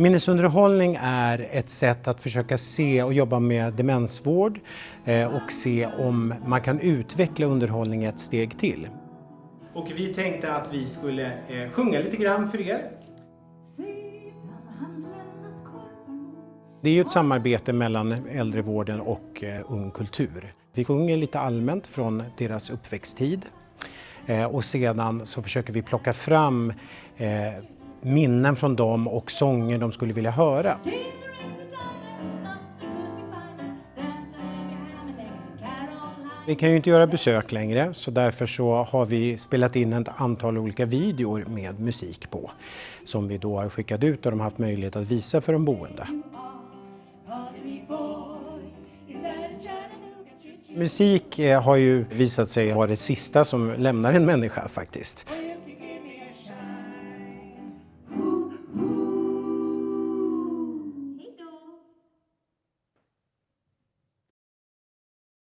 Minnesunderhållning är ett sätt att försöka se och jobba med demensvård eh, och se om man kan utveckla underhållning ett steg till. Och vi tänkte att vi skulle eh, sjunga lite grann för er. Det är ju ett samarbete mellan äldrevården och eh, Ung Kultur. Vi sjunger lite allmänt från deras uppväxttid och sedan så försöker vi plocka fram minnen från dem och sånger de skulle vilja höra. Vi kan ju inte göra besök längre så därför så har vi spelat in ett antal olika videor med musik på som vi då har skickat ut och de har haft möjlighet att visa för de boende. Musik eh, har ju visat sig vara det sista som lämnar en människa faktiskt.